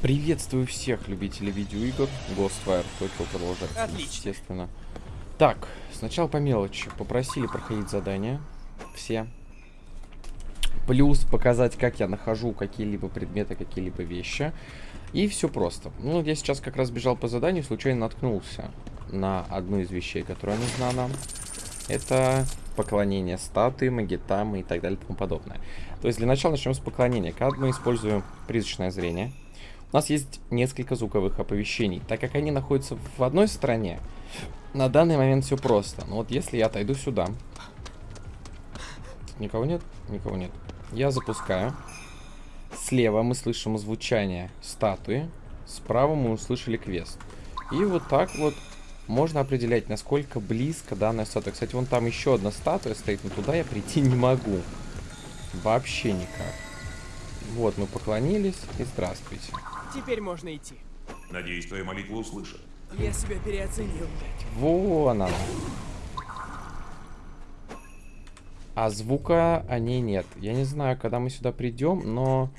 Приветствую всех любителей видеоигр. Ghostwire только продолжается, Отлично. естественно. Так, сначала по мелочи. Попросили проходить задания. Все. Плюс показать, как я нахожу какие-либо предметы, какие-либо вещи. И все просто. Ну, я сейчас как раз бежал по заданию, случайно наткнулся на одну из вещей, которая нужна нам. Это поклонение статуи, магитамы и так далее и тому подобное. То есть для начала начнем с поклонения. Когда мы используем призрачное зрение, у нас есть несколько звуковых оповещений. Так как они находятся в одной стороне, на данный момент все просто. Но вот если я отойду сюда... Никого нет? Никого нет. Я запускаю. Слева мы слышим звучание статуи. Справа мы услышали квест. И вот так вот можно определять, насколько близко данная статуя. Кстати, вон там еще одна статуя стоит, но туда я прийти не могу. Вообще никак. Вот, мы поклонились и здравствуйте. Теперь можно идти. Надеюсь, твою молитву услышат. Я себя переоценил. Вон она. А звука о ней нет. Я не знаю, когда мы сюда придем, но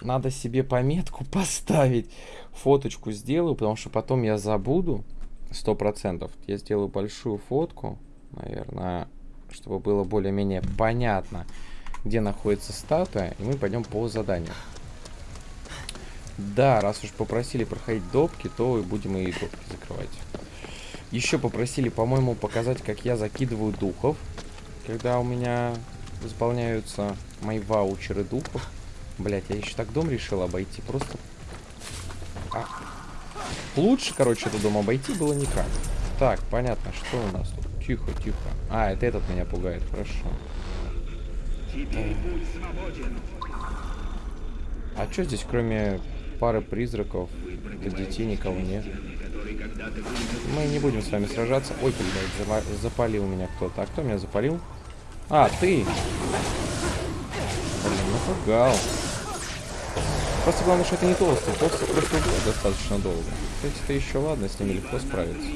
надо себе пометку поставить. Фоточку сделаю, потому что потом я забуду. Сто процентов. Я сделаю большую фотку, наверное, чтобы было более-менее понятно, где находится статуя, и мы пойдем по заданию. Да, раз уж попросили проходить допки, то будем и допки закрывать. Еще попросили, по-моему, показать, как я закидываю духов. Когда у меня заполняются мои ваучеры духов. Блять, я еще так дом решил обойти. Просто... А. Лучше, короче, этот дом обойти было никак. Так, понятно, что у нас тут. Тихо, тихо. А, это этот меня пугает, хорошо. А что здесь, кроме пары призраков, для детей никого нет? Мы не будем с вами сражаться. Ой, блядь, запалил меня кто-то. А кто меня запалил? А, ты! Блин, напугал. Просто главное, что это не толстый. Толстый просто убьет достаточно долго. Кстати, это еще ладно, с ними легко справиться.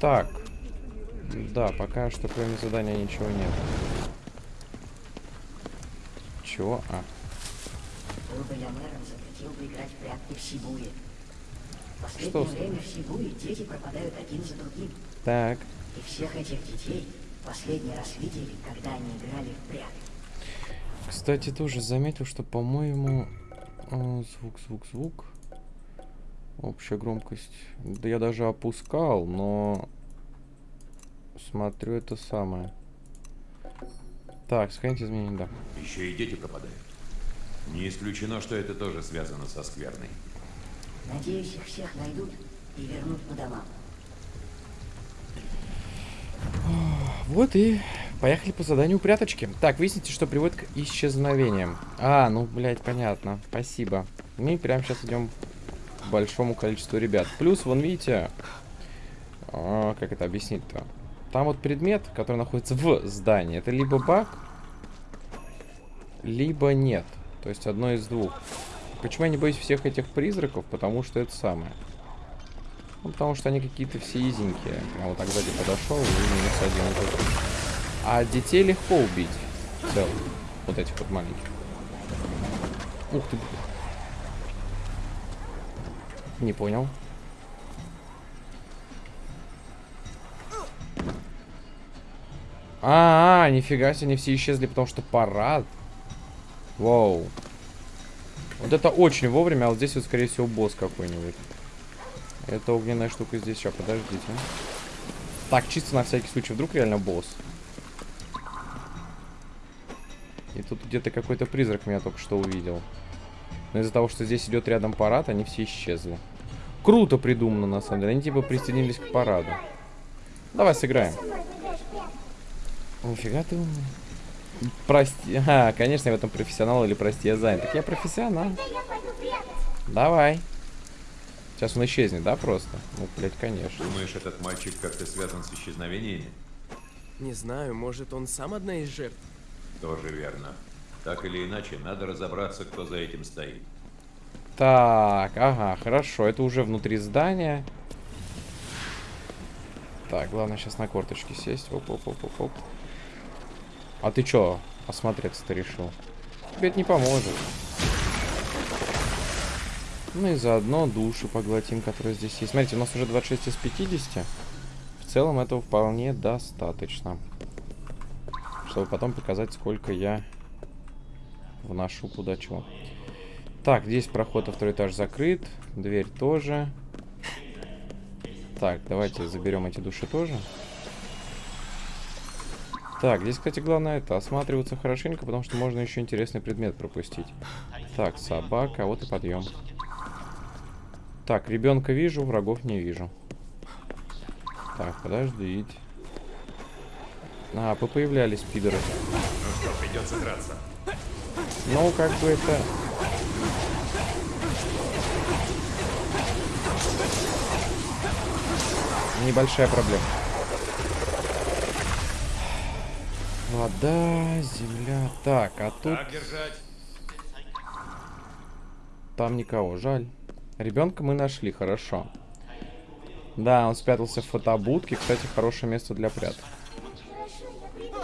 Так. Да, пока что кроме задания ничего нет. Чего? А, Был бы я мэром, запретил бы играть в прятки в Сибуе. В Что последнее с- время в Сибуе дети пропадают один за другим. так. И всех этих детей последний раз видели, когда они играли в прятки. Кстати, тоже заметил, что, по-моему, э, звук, звук, звук. Общая громкость. Да я даже опускал, но смотрю это самое. Так, сохранить изменения, да. Еще и дети пропадают. Не исключено, что это тоже связано со скверной. Надеюсь, их всех найдут и вернут по домам. Вот и поехали по заданию пряточки. Так, выясните, что приводит к исчезновениям. А, ну, блядь, понятно. Спасибо. Мы прямо сейчас идем к большому количеству ребят. Плюс, вон, видите, а, как это объяснить-то? Там вот предмет, который находится в здании. Это либо баг, либо нет. То есть одно из двух. Почему я не боюсь всех этих призраков? Потому что это самое. Ну, потому что они какие-то все изенькие. Я вот так сзади подошел и минус один. А детей легко убить. В. Вот этих вот маленьких. Ух ты. Не понял. А, -а, а, нифига себе, они все исчезли, потому что парад. Вау. Вот это очень вовремя, а вот здесь вот, скорее всего, босс какой-нибудь. Это огненная штука здесь. Сейчас, подождите. Так, чисто на всякий случай. Вдруг реально босс. И тут где-то какой-то призрак меня только что увидел. Но из-за того, что здесь идет рядом парад, они все исчезли. Круто придумано, на самом деле. Они типа присоединились к параду. Давай сыграем. Нифига ты умный. Прости. А, конечно, я в этом профессионал или прости, я занят. Так я профессионал. Давай. Сейчас он исчезнет, да, просто? Ну, блядь, конечно. Думаешь, этот мальчик как-то связан с исчезновениями? Не знаю, может он сам одна из жертв? Тоже верно. Так или иначе, надо разобраться, кто за этим стоит. Так, ага, хорошо. Это уже внутри здания. Так, главное сейчас на корточки сесть. Оп, оп, оп, оп, оп. А ты чё, осмотреться-то решил? Тебе это не поможет. Ну и заодно души поглотим, которые здесь есть. Смотрите, у нас уже 26 из 50. В целом этого вполне достаточно. Чтобы потом показать, сколько я вношу куда чего. Так, здесь проход во второй этаж закрыт. Дверь тоже. Так, давайте заберем эти души тоже. Так, здесь, кстати, главное это осматриваться хорошенько, потому что можно еще интересный предмет пропустить. Так, собака, вот и подъем. Так, ребенка вижу, врагов не вижу. Так, подождите. А, попоявлялись пидоры. Ну что, придется драться. Ну, как бы это... Небольшая проблема. Вода, земля. Так, а тут Так держать. там никого, жаль. Ребенка мы нашли, хорошо. Да, он спрятался в фотобудке. Кстати, хорошее место для пряток. Хорошо, я приду.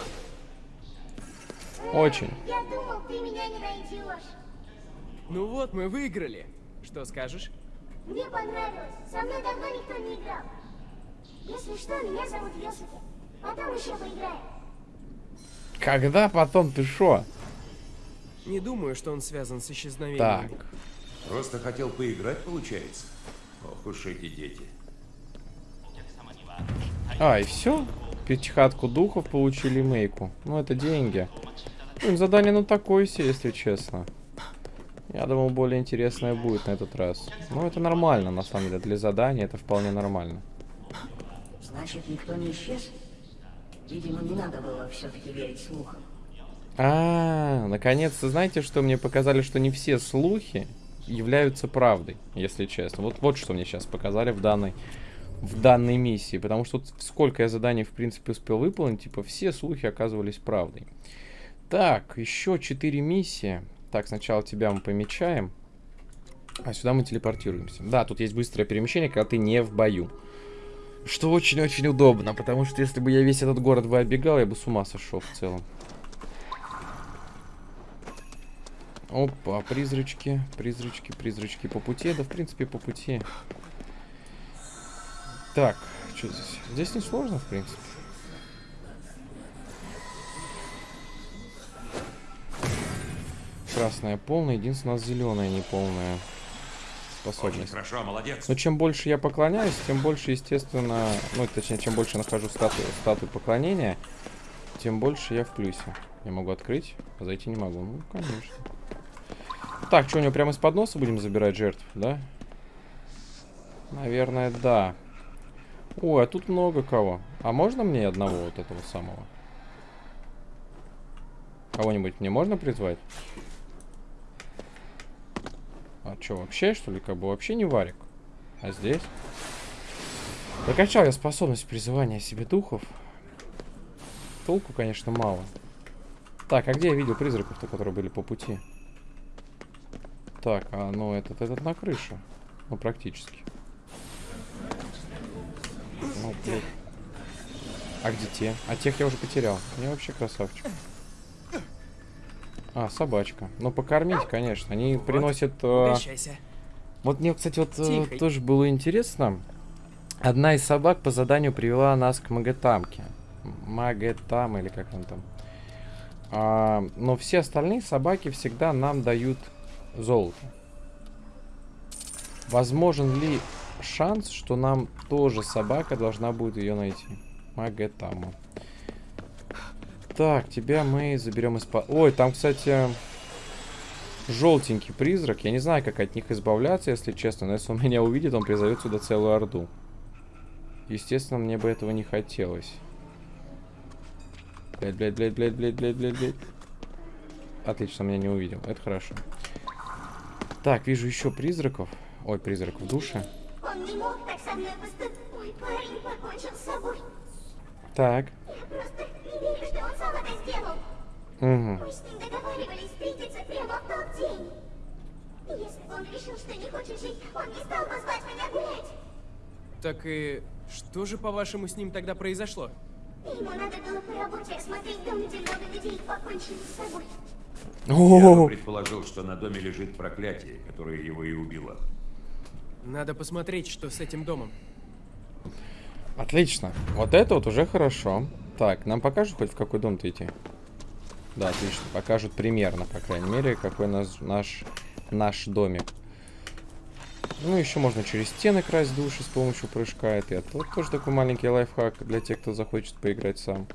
Очень. Я думал, ты меня не найдешь. Ну вот, мы выиграли. Что скажешь? Мне понравилось. Со мной давно никто не играл. Если что, меня зовут Йосифи. Потом еще поиграем. Когда потом ты шо? Не думаю, что он связан с исчезновением. Так. Просто хотел поиграть, получается? Ох уж эти дети. А, и все? Пятихатку духов получили мейку. Ну, это деньги. Блин, задание ну такое себе, если честно. Я думал, более интересное будет на этот раз. Ну, это нормально, на самом деле. Для задания это вполне нормально. Значит, никто не исчез? Видимо, не надо было все-таки верить слухам. А, наконец-то, знаете, что мне показали, что не все слухи являются правдой, если честно. Вот, вот что мне сейчас показали в данной, в данной миссии. Потому что сколько я заданий, в принципе, успел выполнить, типа, все слухи оказывались правдой. Так, еще 4 миссии. Так, сначала тебя мы помечаем. А сюда мы телепортируемся. Да, тут есть быстрое перемещение, когда ты не в бою. Что очень-очень удобно, потому что если бы я весь этот город бы оббегал, я бы с ума сошел в целом. Опа, призрачки, призрачки, призрачки по пути. Да, в принципе, по пути. Так, что здесь? Здесь не сложно, в принципе. Красная полная, единственное, у нас зеленая неполная Очень способность. хорошо, молодец. Но чем больше я поклоняюсь, тем больше, естественно, ну, точнее, чем больше нахожу статую, статую поклонения, тем больше я в плюсе. Я могу открыть, а зайти не могу. Ну, конечно. Так, что, у него прямо из-под носа будем забирать жертв, да? Наверное, да. Ой, а тут много кого. А можно мне одного вот этого самого? Кого-нибудь мне можно призвать? А что, вообще, что ли, как бы вообще не варик? А здесь? Прокачал я способность призывания себе духов. Толку, конечно, мало. Так, а где я видел призраков-то, которые были по пути? Так, а ну этот, этот на крыше. Ну, практически. Ну, блин. А где те? А тех я уже потерял. Я вообще красавчик. А, собачка. Ну, покормить, конечно. Они приносят... э, вот мне, кстати, вот э, Тихо. тоже было интересно. Одна из собак по заданию привела нас к Магетамке. Магетам или как он там. А, но все остальные собаки всегда нам дают золото. Возможен ли шанс, что нам тоже собака должна будет ее найти? Магетаму. Так, тебя мы заберем из... Ой, там, кстати, желтенький призрак. Я не знаю, как от них избавляться, если честно. Но если он меня увидит, он призовет сюда целую орду. Естественно, мне бы этого не хотелось. Блять, блять, блять, блять, блять, блять, блять, блять. Отлично, меня не увидел. Это хорошо. Так, вижу еще призраков. Ой, призрак в душе. Он не мог так со мной поступить. Мой парень покончил с собой. Так. Я просто не верю, что он сам это сделал. Угу. Мы с ним договаривались встретиться прямо в тот день. Если бы он решил, что не хочет жить, он не стал бы звать меня гулять. Так и что же, по-вашему, с ним тогда произошло? Ему надо было по работе осмотреть дом, где много людей покончили с собой. Я предположил, что на доме лежит проклятие, которое его и убило. Надо посмотреть, что с этим домом. Отлично. Вот это вот уже хорошо. Так, нам покажут хоть в какой дом-то идти? Да, отлично. Покажут примерно, по крайней мере, какой нас, наш, наш домик. Ну, еще можно через стены красть души с помощью прыжка. Это, вот тоже такой маленький лайфхак для тех, кто захочет поиграть сам.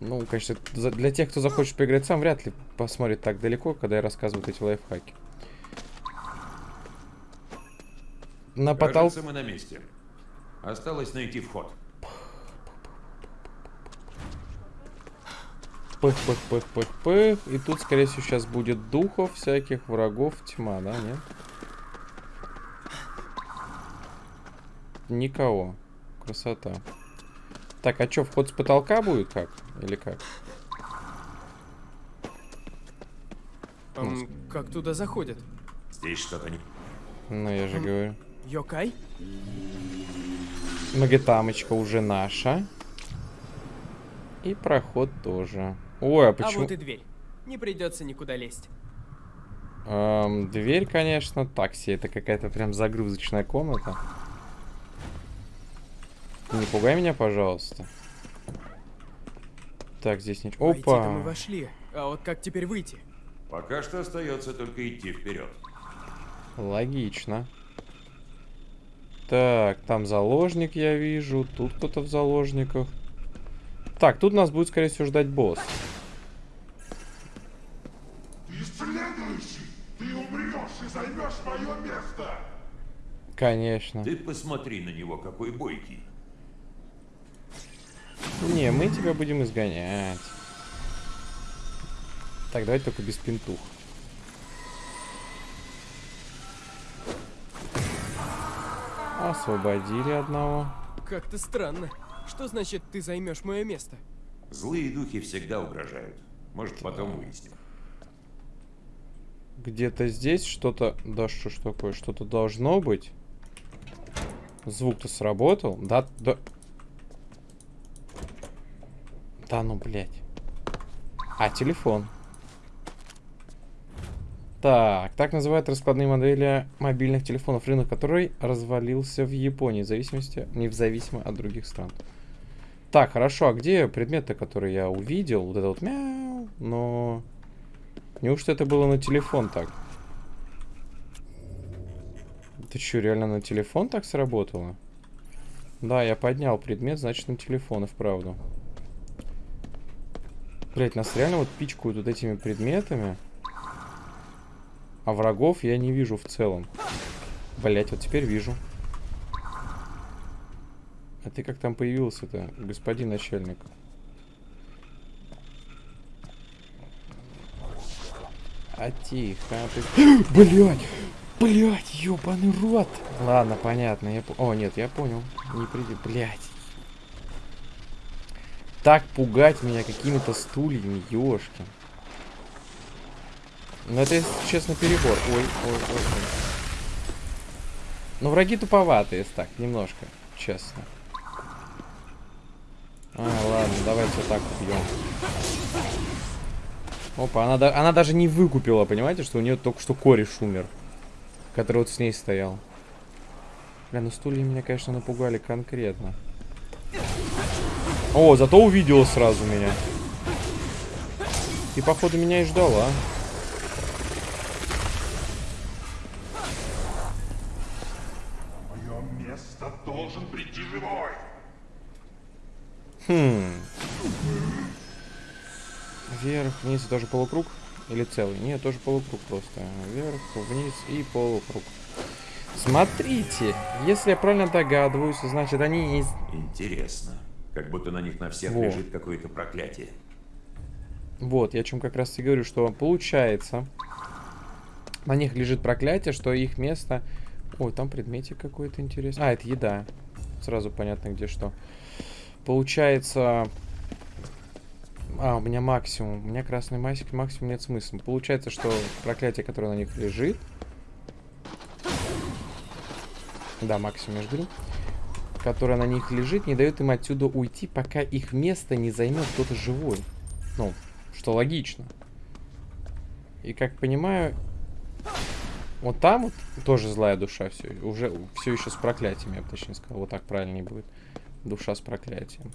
Ну, конечно, для тех, кто захочет поиграть сам, вряд ли посмотрит так далеко, когда я рассказываю эти лайфхаки. На потолке... Мы на месте. Осталось найти вход. Пых, пых, пых, пых, пых. И тут, скорее всего, сейчас будет духов всяких, врагов, тьма, да, нет? Никого. Красота. Так, а что, вход с потолка будет как? Или как? Ам, как туда заходят? Здесь что-то не... Ну, я же говорю. Йокай? Магетамочка уже наша. И проход тоже. Ой, а А почему... вот и дверь. Не придется никуда лезть. Эм, дверь, конечно, такси. Это какая-то прям загрузочная комната. Не пугай меня, пожалуйста. Так, здесь ничего. Войти-то мы Опа! вошли. А вот как теперь выйти? Пока что остается только идти вперед. Логично. Так, там заложник я вижу. Тут кто-то в заложниках. Так, тут нас будет, скорее всего, ждать босс. Конечно. Ты посмотри на него, какой бойкий. Не, мы тебя будем изгонять. Так, давай только без пинтух. Освободили одного. Как-то странно. Что значит, ты займешь мое место? Злые духи всегда угрожают. Может, потом выясним. Где-то здесь что-то... Да что ж такое? Что-то должно быть. Звук-то сработал. Да, да... Да ну, блядь. А, телефон. Так, так называют раскладные модели мобильных телефонов, рынок которой развалился в Японии, в зависимости, не в зависимо от других стран. Так, хорошо, а где предметы, которые я увидел? Вот это вот мяу, но... Неужто это было на телефон так? Ты что, реально на телефон так сработало? Да, я поднял предмет, значит на телефон и вправду. Блять, нас реально вот пичкают вот этими предметами. А врагов я не вижу в целом. Блять, вот теперь вижу. А ты как там появился-то, господин начальник? А тихо, а ты... Блять! Блять, ёбаный рот! Ладно, понятно, я... О, нет, я понял. Не приди... Блять. Так пугать меня какими-то стульями, ёшки. Ну это, если честно, перебор. Ой, ой, ой, ой. Ну враги туповатые, если так, немножко, честно. А, ладно, давайте вот так убьем. Опа, она, она даже не выкупила, понимаете, что у нее только что кореш умер. Который вот с ней стоял. Бля, ну стулья меня, конечно, напугали конкретно. О, зато увидела сразу меня. И, походу, меня и ждала. Мое место должен прийти живой! Хм. Вверх, вниз, тоже полукруг? Или целый? Нет, тоже полукруг просто. Вверх, вниз и полукруг. Смотрите, если я правильно догадываюсь, значит они из... Интересно. Как будто на них на всех Во. лежит какое-то проклятие. Вот, я о чем как раз и говорю, что получается, на них лежит проклятие, что их место... Ой, там предметик какой-то интересный. А, это еда. Сразу понятно, где что. Получается... А, у меня максимум. У меня красный масик, максимум нет смысла. Получается, что проклятие, которое на них лежит... Да, максимум, я же говорю. Которое на них лежит, не дает им отсюда уйти, пока их место не займет кто-то живой. Ну, что логично. И как понимаю... Вот там вот тоже злая душа все. Уже все еще с проклятием, я бы точнее сказал. Вот так правильнее будет. Душа с проклятием.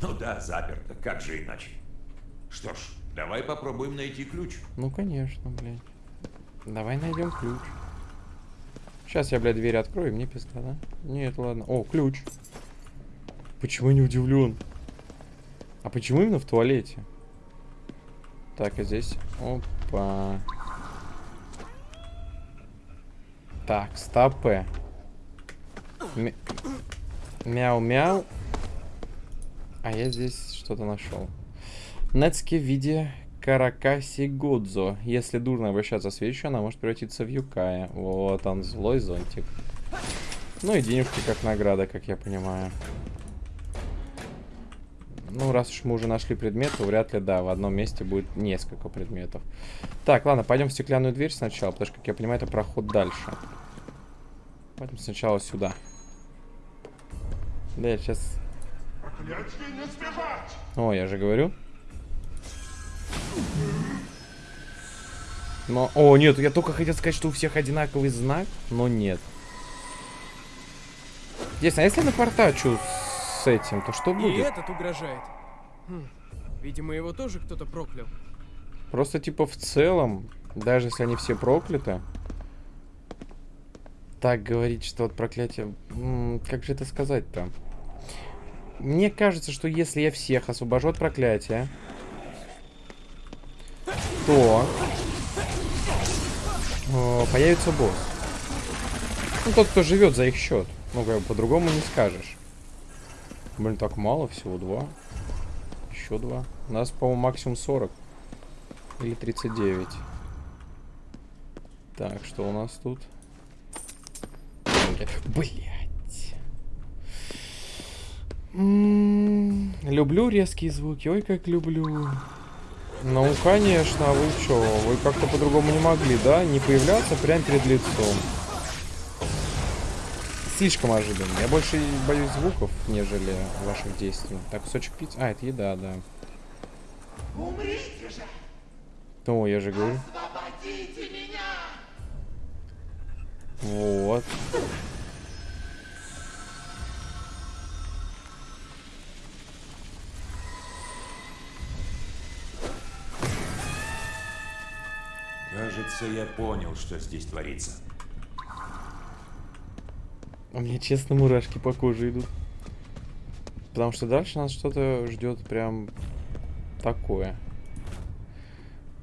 Ну да, заперто. Как же иначе? Что ж, давай попробуем найти ключ. Ну, конечно, блядь. Давай найдем ключ. Сейчас я, блядь, дверь открою, мне пизда, да? Нет, ладно. О, ключ. Почему не удивлен? А почему именно в туалете? Так, а здесь... Опа. Так, стопы. Мяу-мяу. А я здесь что-то нашел. Нецки в виде Каракаси Годзо. Если дурно обращаться с вещью, она может превратиться в Юкая. Вот он, злой зонтик. Ну и денежки как награда, как я понимаю. Ну, раз уж мы уже нашли предмет, то вряд ли, да, в одном месте будет несколько предметов. Так, ладно, пойдем в стеклянную дверь сначала, потому что, как я понимаю, это проход дальше. Пойдем сначала сюда. Да, я сейчас... О, я же говорю. Но... О, нет, я только хотел сказать, что у всех одинаковый знак, но нет. Интересно, а если напортачу с этим, то что И будет? этот угрожает. Хм, Видимо, его тоже кто-то проклял. Просто типа в целом, даже если они все прокляты, так говорить, что вот проклятие... м, как же это сказать-то? Мне кажется, что если я всех освобожу от проклятия, то э, появится босс. Ну, тот, кто живет за их счет. Ну, как бы по-другому не скажешь. Блин, так мало, всего два. Еще два. У нас, по-моему, максимум 40. Или 39. Так, что у нас тут? Блять. Люблю резкие звуки. Ой, как люблю. Ну, конечно, а вы чё? Вы как-то по-другому не могли, да? Не появляться прямо перед лицом. Слишком ожиданно. Я больше боюсь звуков, нежели ваших действий. Так, кусочек пиццы. А, это еда, да. Умрите же! О, я же говорю. Освободите меня! Вот. Кажется, я понял, что здесь творится. У меня, честно, мурашки по коже идут. Потому что дальше нас что-то ждет прям такое.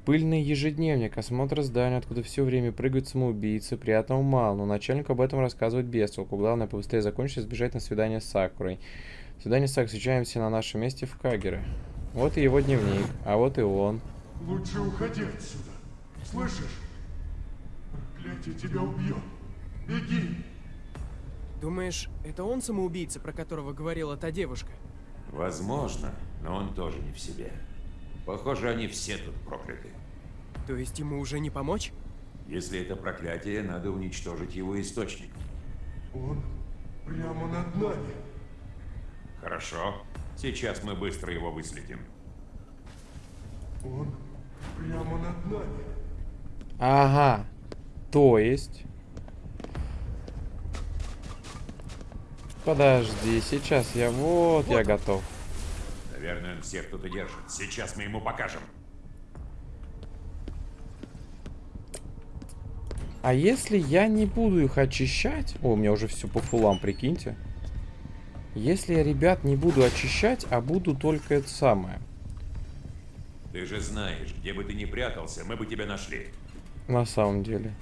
Пыльный ежедневник, осмотр здания, откуда все время прыгают самоубийцы, приятного мало, но начальник об этом рассказывает без толку. Главное побыстрее закончить и сбежать на свидание с Сакурой. Свидание с Сакурой, встречаемся на нашем месте в Кагере. Вот и его дневник, а вот и он. Лучше уходи отсюда. Слышишь? Проклятие тебя убьет. Беги! Думаешь, это он самоубийца, про которого говорила та девушка? Возможно, но он тоже не в себе. Похоже, они все тут прокляты. То есть ему уже не помочь? Если это проклятие, надо уничтожить его источник. Он прямо над нами. Хорошо. Сейчас мы быстро его выследим. Он прямо над нами. Ага. То есть... Подожди, сейчас я... Вот, я готов. Наверное, он всех тут и держит. Сейчас мы ему покажем. А если я не буду их очищать... О, у меня уже все по фулам, прикиньте. Если я, ребят, не буду очищать, а буду только это самое. Ты же знаешь, где бы ты ни прятался, мы бы тебя нашли. На самом деле.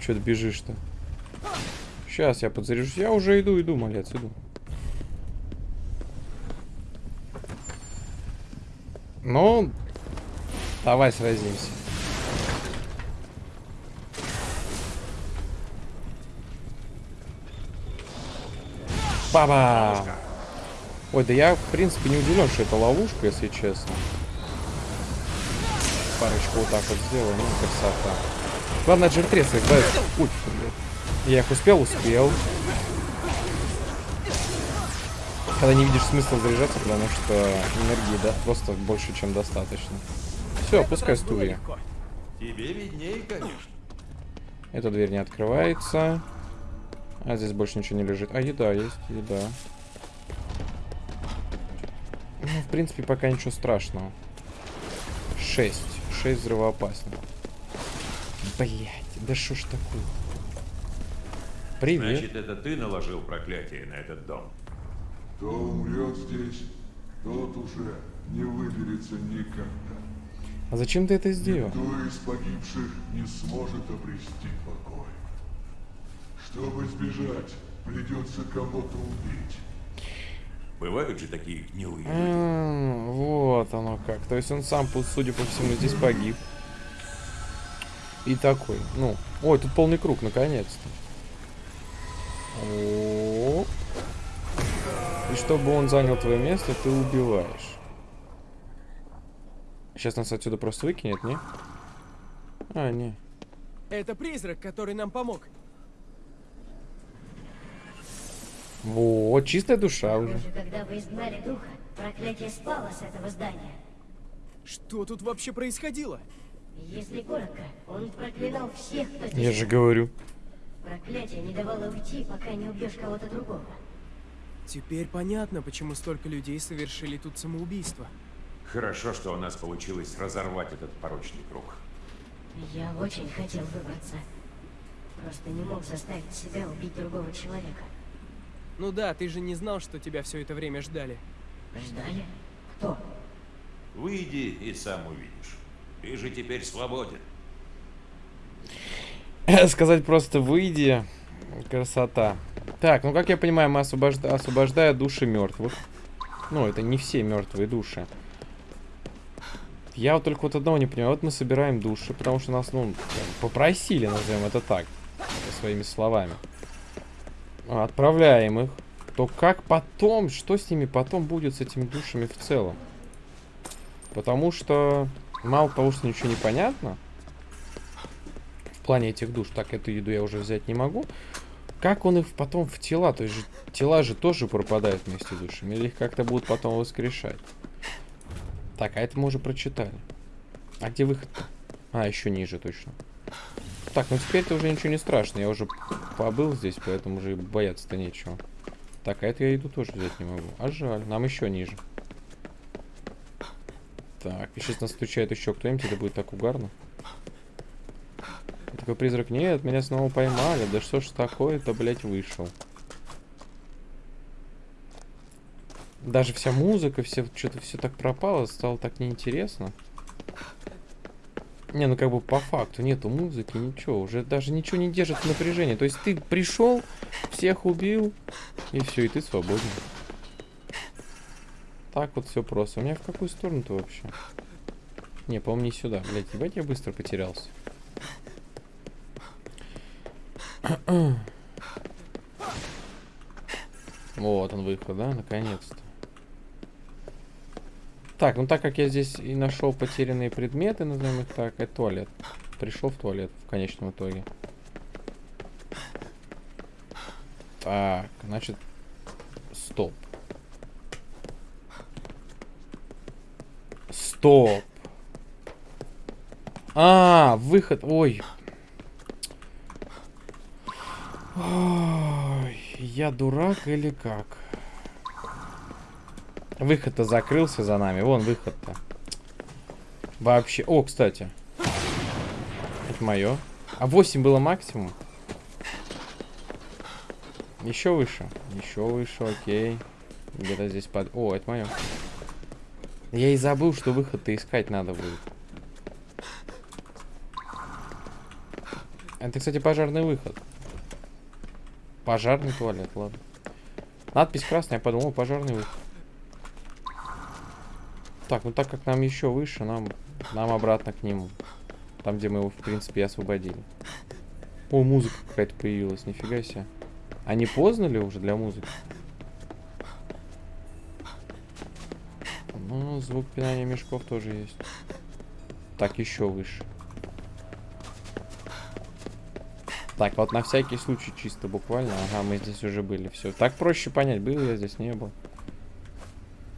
Че ты бежишь-то? Сейчас я подзаряжусь. Я уже иду, иду, малец, иду. Ну, давай сразимся. Баба! Ой, да я, в принципе, не удивлен, что это ловушка, если честно. Парочку вот так вот сделаю, ну, красота. Главное, джертрес избавиться. Ой, блядь. Я их успел, успел. Когда не видишь смысла заряжаться, потому что энергии, да, просто больше, чем достаточно. Все, пускай стулья. Тебе виднее, конечно. Эта дверь не открывается. А здесь больше ничего не лежит. А, еда есть, еда. Ну, в принципе, пока ничего страшного. 6. 6 взрывоопасно. Блять, да что ж такое? Привет. Значит, это ты наложил проклятие на этот дом? Кто умрет здесь, тот уже не выберется никогда. А зачем ты это сделал? Никто из погибших не сможет обрести покой. Чтобы сбежать, придется кого-то убить. Бывают же такие гнилые люди. Вот оно как. То есть он сам, судя по всему, здесь погиб. И такой, ну... Ой, тут полный круг, наконец-то. И чтобы он занял твое место, ты убиваешь. Сейчас нас отсюда просто выкинет, не? А, не. Это призрак, который нам помог. Вот, чистая душа уже. Даже когда вы изгнали духа, проклятие спало с этого здания. Что тут вообще происходило? Если коротко, он проклинал всех, кто здесь Я же говорю. Проклятие не давало уйти, пока не убьешь кого-то другого. Теперь понятно, почему столько людей совершили тут самоубийство. Хорошо, что у нас получилось разорвать этот порочный круг. Я очень хотел выбраться. Просто не мог заставить себя убить другого человека. Ну да, ты же не знал, что тебя все это время ждали. Ждали? Кто? Выйди и сам увидишь. Ты же теперь свободен. Сказать просто выйди. Красота. Так, ну как я понимаю, мы освобожда... освобождая души мертвых. Ну, это не все мертвые души. Я вот только вот одного не понимаю. Вот мы собираем души, потому что нас, ну, попросили, назовем это так, своими словами. А, Отправляем их. То как потом, что с ними потом будет, с этими душами в целом? Потому что мало того, что ничего не понятно, в плане этих душ, так, эту еду я уже взять не могу. Как он их потом в тела, то есть тела же тоже пропадают вместе с душами, или их как-то будут потом воскрешать? Так, а это мы уже прочитали. А где выход -то? А, еще ниже точно. Так, ну теперь-то уже ничего не страшно, я уже побыл здесь, поэтому уже бояться-то нечего. Так, а это я еду тоже взять не могу. А жаль, нам еще ниже. Так, сейчас нас стучает еще кто-нибудь, это будет так угарно. Такой призрак, нет, меня снова поймали. Да что ж такое-то, блядь, вышел. Даже вся музыка, все что-то все так пропало, стало так неинтересно. Не, ну как бы по факту нету музыки, ничего, уже даже ничего не держит в напряжении. То есть ты пришел, всех убил, и все, и ты свободен. Так вот все просто. У меня в какую сторону-то вообще? Не, по-моему, не сюда. Блять, ебать, я быстро потерялся. Вот он выход, да, наконец-то. Так, ну так как я здесь и нашел потерянные предметы, назовем их так, это туалет. Пришел в туалет в конечном итоге. Так, значит, стоп. Стоп. А, выход. Ой. Ой, я дурак или как? Выход-то закрылся за нами. Вон выход-то. Вообще. О, кстати. Это мое. А 8 было максимум. Еще выше. Еще выше, окей. Где-то здесь под... О, это мое. Я и забыл, что выход-то искать надо будет. Это, кстати, пожарный выход. Пожарный туалет, ладно. Надпись красная, я подумал, пожарный выход. Так, ну так как нам еще выше, нам, нам обратно к нему. Там, где мы его, в принципе, и освободили. О, музыка какая-то появилась, нифига себе. А не поздно ли уже для музыки? Ну, звук пинания мешков тоже есть. Так, еще выше. Так, вот на всякий случай чисто буквально. Ага, мы здесь уже были. Все. Так проще понять, был я здесь, не был.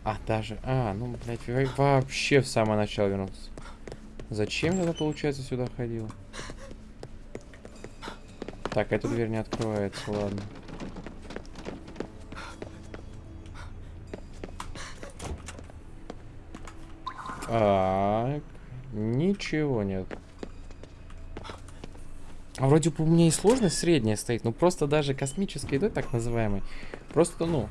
А, даже... А, ну, блядь, во- вообще в самое начало вернулся. Зачем я, получается, сюда ходил? Так, эта дверь не открывается, ладно. Так, ничего нет. А вроде бы у меня и сложность средняя стоит, ну просто даже космической едой, так называемой, просто, ну,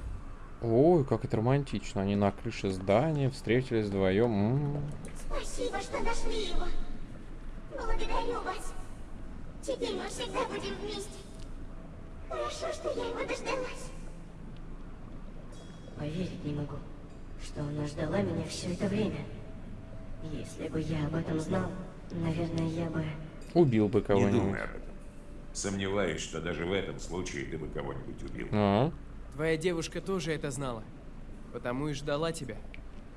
ой, как это романтично, они на крыше здания встретились вдвоем. М-м. Спасибо, что нашли его. Благодарю вас. Теперь мы всегда будем вместе. Хорошо, что я его дождалась. Поверить не могу, что она ждала меня все это время. Если бы я об этом знал, наверное, я бы... Убил бы Не кого-нибудь. думай об этом. Сомневаюсь, что даже в этом случае ты бы кого-нибудь убил. А, Твоя девушка тоже это знала. Потому и ждала тебя.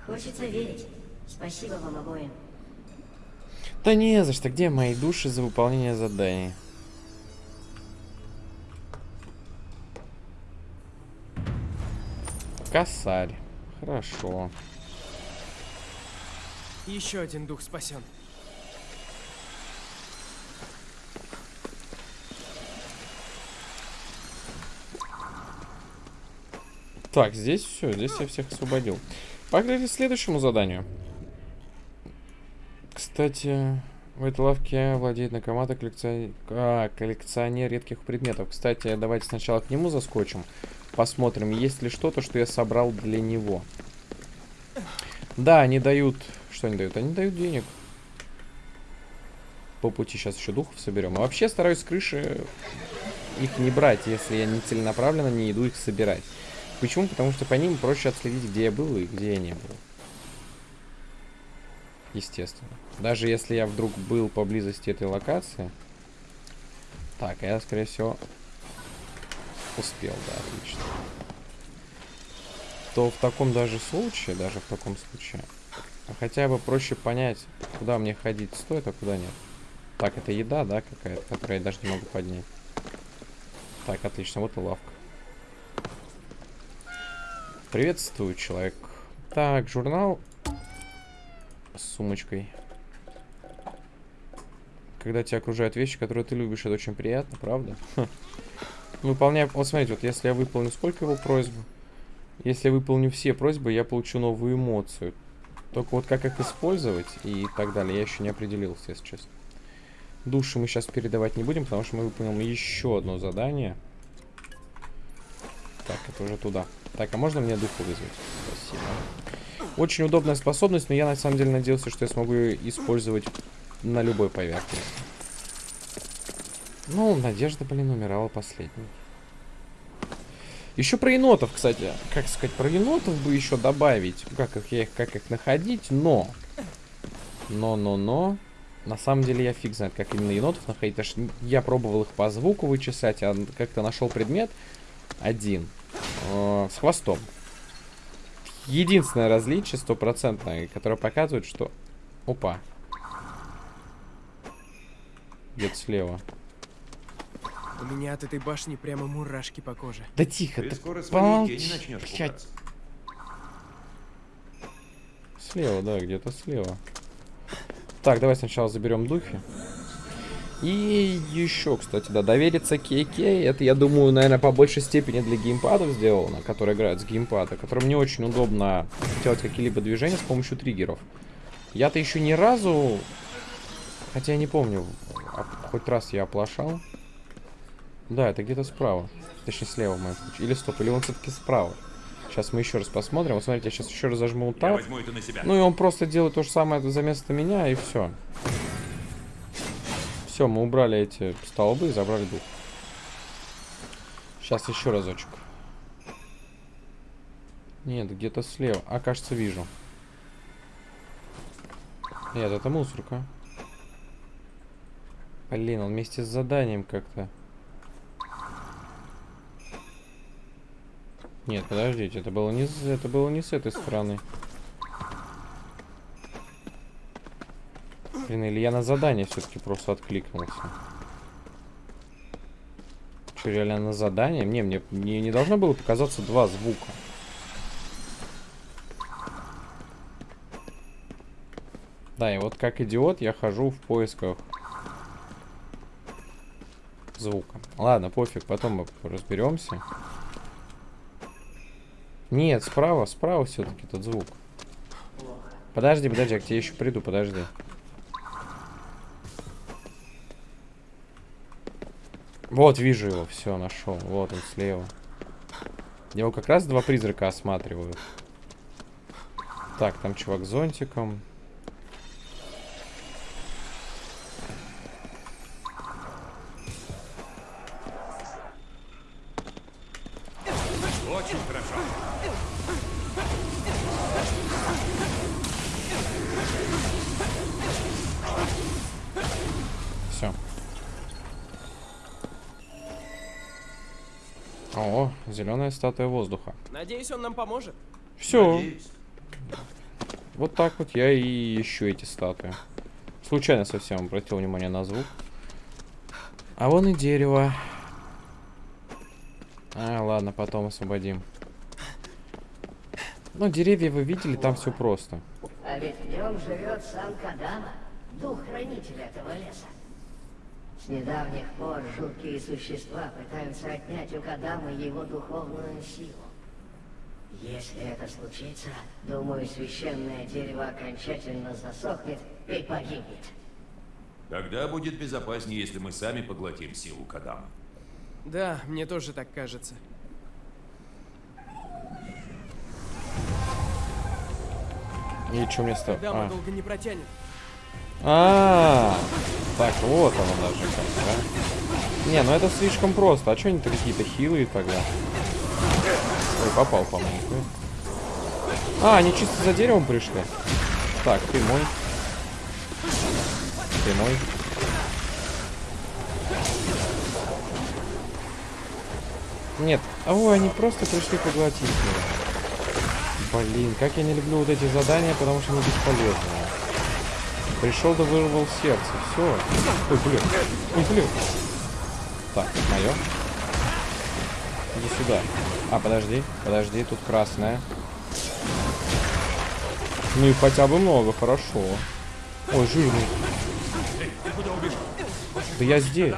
Хочется верить. Спасибо вам обоим. Да не за что, где мои души за выполнение заданий? Косарь. Хорошо. Еще один дух спасен. Так, здесь все, здесь я всех освободил. Погнали к следующему заданию. Кстати, в этой лавке владеет Накамата коллекционер... А, коллекционер редких предметов. Кстати, давайте сначала к нему заскочим. Посмотрим, есть ли что-то, что я собрал для него. Да, они дают... Что они дают? Они дают денег. По пути сейчас еще духов соберем. А вообще стараюсь с крыши их не брать, если я не целенаправленно не иду их собирать. Почему? Потому что по ним проще отследить, где я был и где я не был. Естественно. Даже если я вдруг был поблизости этой локации. Так, я, скорее всего, успел, да, отлично. То в таком даже случае, даже в таком случае, хотя бы проще понять, куда мне ходить стоит, а куда нет. Так, это еда, да, какая-то, которую я даже не могу поднять. Так, отлично, вот и лавка. Приветствую, человек. Так, журнал с сумочкой. Когда тебя окружают вещи, которые ты любишь, это очень приятно, правда? Выполняю... Вот смотрите, вот если я выполню сколько его просьб? Если я выполню все просьбы, я получу новую эмоцию. Только вот как их использовать и так далее, я еще не определился, если честно. Души мы сейчас передавать не будем, потому что мы выполним еще одно задание. Так, это уже туда. Так, а можно мне духу вызвать? Спасибо. Очень удобная способность, но я на самом деле надеялся, что я смогу ее использовать на любой поверхности. Ну, надежда, блин, умирала последней. Еще про енотов, кстати. Как сказать, про енотов бы еще добавить. Как их, я их, как их находить, но... Но, но, но... На самом деле я фиг знает, как именно енотов находить. Я пробовал их по звуку вычислять, а как-то нашел предмет один. Э, с хвостом. Единственное различие стопроцентное, которое показывает, что... Опа. Где-то слева. У меня от этой башни прямо мурашки по коже. Да тихо, Ты ты скоро тени помолчи. начнешь пугаться. Слева, да, где-то слева. Так, давай сначала заберем духи. И еще, кстати, да, довериться KK, это, я думаю, наверное, по большей степени для геймпадов сделано, которые играют с геймпада, которым не очень удобно делать какие-либо движения с помощью триггеров. Я-то еще ни разу, хотя я не помню, а- хоть раз я оплошал. Да, это где-то справа, точнее слева в моем случае. Или стоп, или он все-таки справа. Сейчас мы еще раз посмотрим. Вот смотрите, я сейчас еще раз зажму тап. Ну и он просто делает то же самое за место меня, и все. Все, мы убрали эти столбы и забрали дух. Сейчас еще разочек. Нет, где-то слева. А, кажется, вижу. Нет, это мусорка. Блин, он вместе с заданием как-то. Нет, подождите, это было не, это было не с этой стороны. Блин, или я на задание все-таки просто откликнулся. Че, реально на задание? Не, мне, мне не должно было показаться два звука. Да, и вот как идиот я хожу в поисках звука. Ладно, пофиг, потом мы разберемся. Нет, справа, справа все-таки тот звук. Подожди, подожди, я к тебе еще приду, подожди. Вот, вижу его, все, нашел. Вот он слева. Его как раз два призрака осматривают. Так, там чувак с зонтиком. Статуя воздуха. Надеюсь, он нам поможет. Все. Надеюсь. Вот так вот я и ищу эти статуи. Случайно совсем обратил внимание на звук. А вон и дерево. А, ладно, потом освободим. Ну, деревья вы видели, там все просто. А ведь в нем живет сам Кадама, дух хранителя этого леса. С недавних пор жуткие существа пытаются отнять у Кадамы его духовную силу. Если это случится, думаю, священное дерево окончательно засохнет и погибнет. Тогда будет безопаснее, если мы сами поглотим силу Кадама. Да, мне тоже так кажется. И что мне стало? Дама А. долго не протянет. А, так, вот оно даже как, да? Не, ну это слишком просто. А что они-то какие-то хилые тогда? Ой, попал, по-моему. А, они чисто за деревом пришли. Так, ты мой. Ты мой. Нет, а ой, они просто пришли поглотить его. Блин, как я не люблю вот эти задания, потому что они бесполезные. Пришел да вырвал сердце. Все. Ой, блин. Ой, блин. Так, мое. Иди сюда. А, подожди, подожди, тут красная. Ну и хотя бы много, хорошо. Ой, жирный. Да я здесь.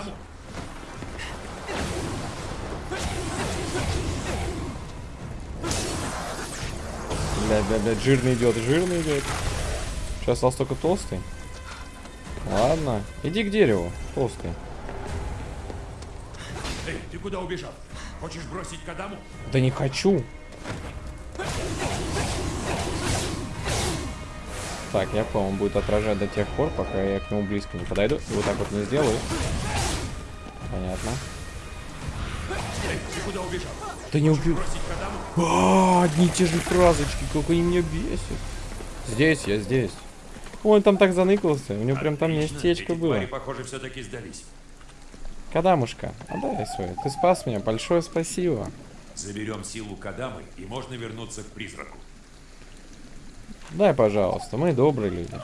Блядь, блядь, блядь, жирный идет, жирный идет. Сейчас остался только толстый. Ладно, иди к дереву, толстый. Эй, ты куда убежал? Хочешь бросить Кадаму? Да не хочу. Так, я понял, он будет отражать до тех пор, пока я к нему близко не подойду. И вот так вот не сделаю. Понятно. Эй, ты куда убежал? Да не Кадаму? А, одни и те же фразочки, как они меня бесят. Здесь, я здесь. Ой, он там так заныкался, у него прям там местечко эти было. твари, похоже, все-таки сдались. Кадамушка, отдай свой. Ты спас меня, большое спасибо. Заберем силу Кадамы, и можно вернуться к призраку. Дай, пожалуйста, мы добрые люди.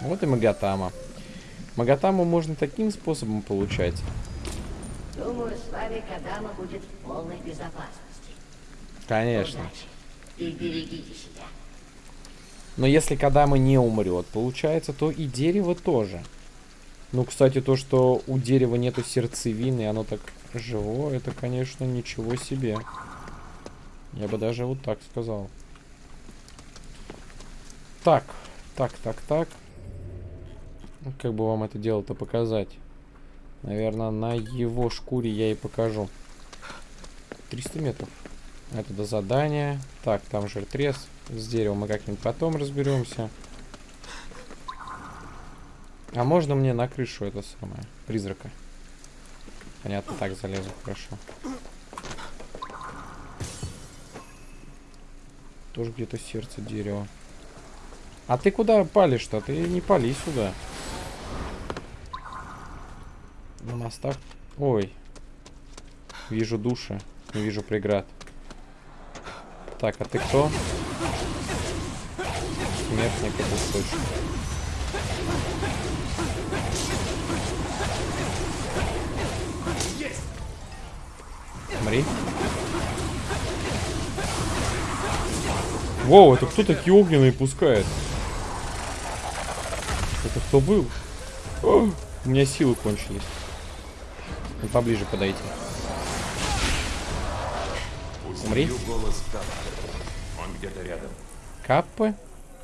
Вот и Магатама. Магатаму можно таким способом получать. Думаю, с вами Кадама будет в полной безопасности. Конечно. Удачи. И берегите себя. Но если Кадама не умрет, получается, то и дерево тоже. Ну, кстати, то, что у дерева нету сердцевины, оно так живое, это, конечно, ничего себе. Я бы даже вот так сказал. Так, так, так, так. Ну, Как бы вам это дело-то показать? Наверное, на его шкуре я и покажу. 300 метров. Это до задания. Так, там жиртрез. С деревом мы как-нибудь потом разберемся. А можно мне на крышу это самое? Призрака. Понятно, так залезу, хорошо. Тоже где-то сердце дерева. А ты куда палишь-то? Ты не пали сюда. На мостах. Ой. Вижу души. Не вижу преград. Так, а ты кто? Смертник это точно. Мри. Воу, это кто такие огненные пускает? Это кто был? О, У меня силы кончились. Ну, поближе подойти. Умри. Он. Каппы?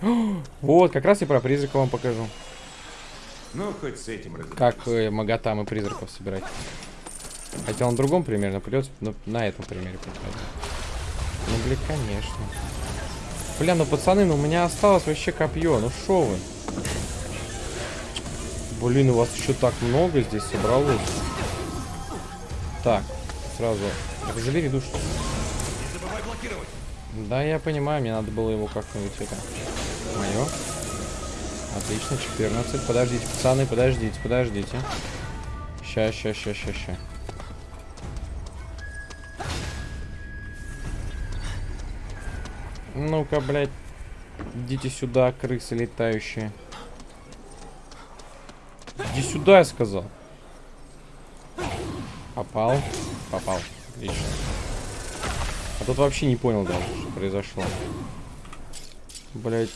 Вот, как раз и про призрака вам покажу. Ну, хоть с этим. Как э, магатам и призраков собирать. Хотя на другом примере, но придется ну, на этом примере показать. Ну, блин, конечно. Бля, ну пацаны, ну у меня осталось вообще копье. Ну шо вы? Блин, у вас еще так много здесь собралось. Так, сразу. Забери душу. Да, я понимаю, мне надо было его как-нибудь это. Мое. Отлично, 14. Подождите, пацаны, подождите, подождите. Ща, ща, ща, ща, ща. Ну-ка, блядь. Идите сюда, крысы летающие. Иди сюда, я сказал. Попал. Попал. Отлично. А тут вообще не понял даже, что произошло. Блять.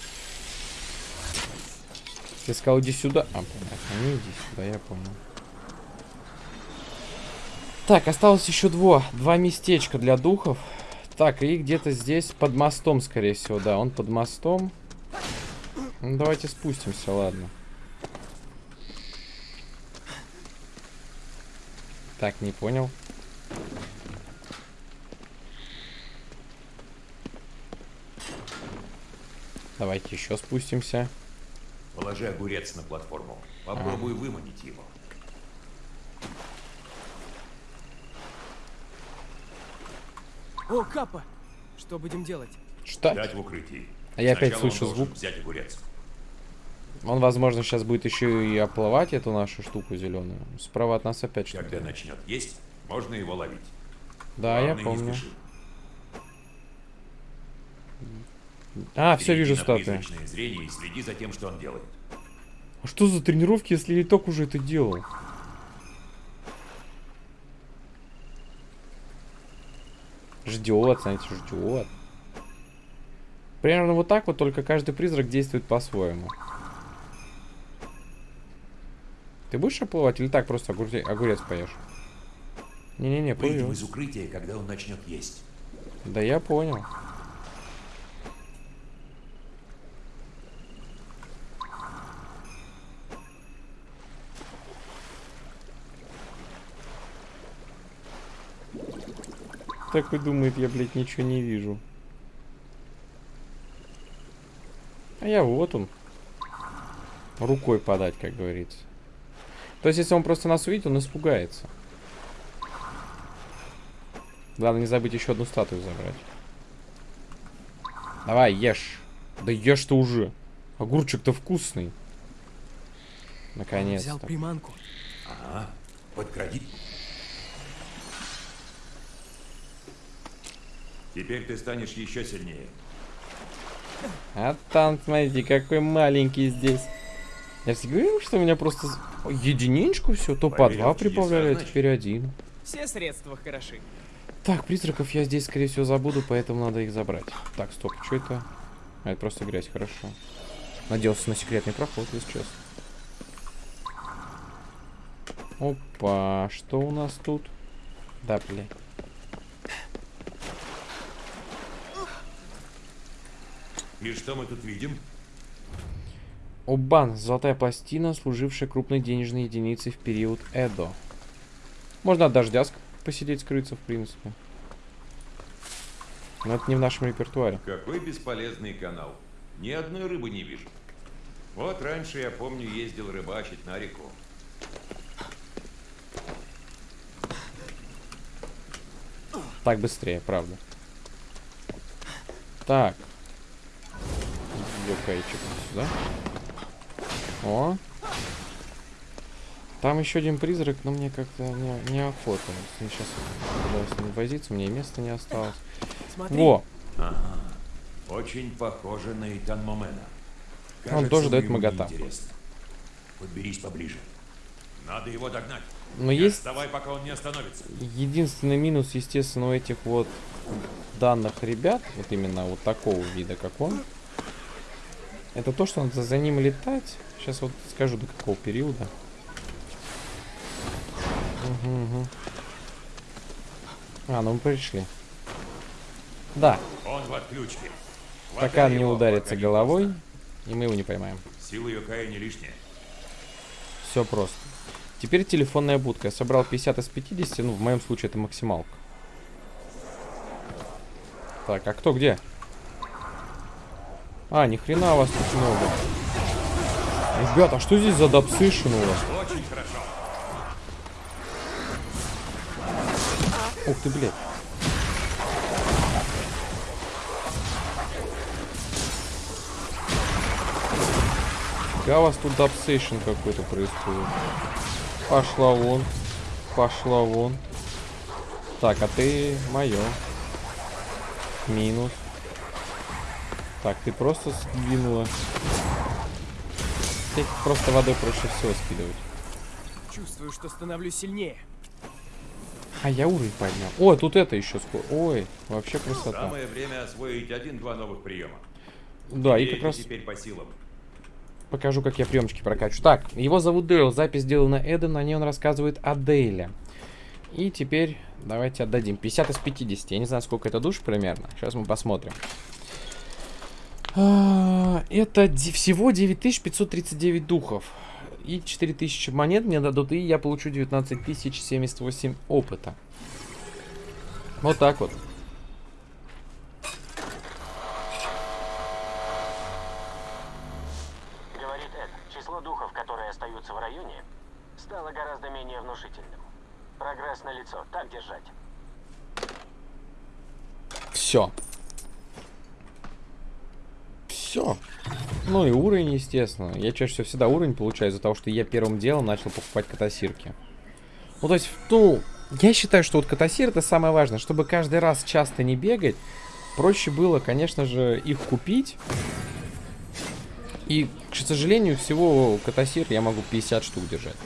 Ты сказал, иди сюда. А, понятно, не иди сюда, я понял. Так, осталось еще два. Два местечка для духов. Так, и где-то здесь под мостом, скорее всего, да. Он под мостом. Ну, давайте спустимся, ладно. Так, не понял. Давайте еще спустимся. Положи огурец на платформу. Попробуй выманить его. О, Капа! Что будем делать? Что? Дать в укрытии. А я опять Сначала он слышу звук. взять огурец. Он, возможно, сейчас будет еще и оплывать эту нашу штуку зеленую. Справа от нас опять что-то. Когда начнет есть, можно его ловить. Да, я Главное, не помню. спеши. А, все вижу статуи. призрачное зрение и следи за тем, что он делает. А что за тренировки, если Литок уже это делал? Ждет, знаете, ждет. Примерно вот так вот, только каждый призрак действует по-своему. Ты будешь оплывать или так просто огурце- огурец поешь? Не-не-не, плывешь. из укрытия, когда он начнет есть. Да я понял. Такой думает, я, блядь, ничего не вижу. А я вот он. Рукой подать, как говорится. То есть, если он просто нас увидит, он испугается. Главное не забыть еще одну статую забрать. Давай, ешь. Да ешь ты уже. Огурчик-то вкусный. Взял Наконец-то. приманку. Ага. Подкради. Теперь ты станешь еще сильнее. А там, смотрите, какой маленький здесь. Я же говорил, что у меня просто единичку все, то по два прибавляли, а теперь один. Все средства хороши. Так, призраков я здесь, скорее всего, забуду, поэтому надо их забрать. Так, стоп, что это? А, это просто грязь, хорошо. Надеялся на секретный проход, если честно. Опа, что у нас тут? Да, бля. И что мы тут видим? Обан, золотая пластина, служившая крупной денежной единицей в период Эдо. Можно от дождя посидеть, скрыться, в принципе. Но это не в нашем репертуаре. Какой бесполезный канал. Ни одной рыбы не вижу. Вот раньше, я помню, ездил рыбачить на реку. Так быстрее, правда. Так. Ёкайчик сюда. О. Там еще один призрак, но мне как-то не, неохота. Ним сейчас буду с ним возиться, мне и места не осталось. Смотри. Во! Очень похоже на Итан Момена. Он тоже дает неинтересно. Подберись поближе. Надо его догнать. Но Не есть отставай, пока он не остановится. единственный минус, естественно, у этих вот данных ребят, вот именно вот такого вида, как он, это то, что надо за ним летать. Сейчас вот скажу, до какого периода. Угу, угу. А, ну мы пришли. Да, Он в отключке. он не ударится головой, и мы его не поймаем. Сила Йокая не лишняя. Все просто. Теперь телефонная будка. Я собрал 50 из 50, ну, в моем случае это максималка. Так, а кто где? А, ни хрена вас тут много. Ребята, а что здесь за dub session у вас? Очень хорошо. Ух ты, блядь. Фига у вас тут dub session какой-то происходит. Пошла вон. Пошла вон. Так, а ты мое. Минус. Так, ты просто сдвинула. Их просто водой проще всего скидывать. Чувствую, что становлюсь сильнее. А я уровень поднял. О, тут это еще скоро. Ой, вообще красота. Самое время освоить один-два новых приема. Да, и Ей как раз теперь по силам. покажу, как я приемчики прокачу. Так, его зовут Дейл, запись сделана Эден, на ней он рассказывает о Дейле. И теперь давайте отдадим. 50 из 50. Я не знаю, сколько это душ примерно. Сейчас мы посмотрим. А, Это всего 9539 духов. И 4000 монет мне дадут, и я получу 19078 опыта. Вот так вот. Говорит Эд, число духов, которые остаются в районе, стало гораздо менее внушительным. Прогресс на лицо, так держать. Все. Ну и уровень, естественно. Я чаще всего всегда уровень получаю из-за того, что я первым делом начал покупать катасирки. Ну, то есть, ну, я считаю, что вот катасир это самое важное. Чтобы каждый раз часто не бегать, проще было, конечно же, их купить. И, к сожалению, всего катасир я могу 50 штук держать.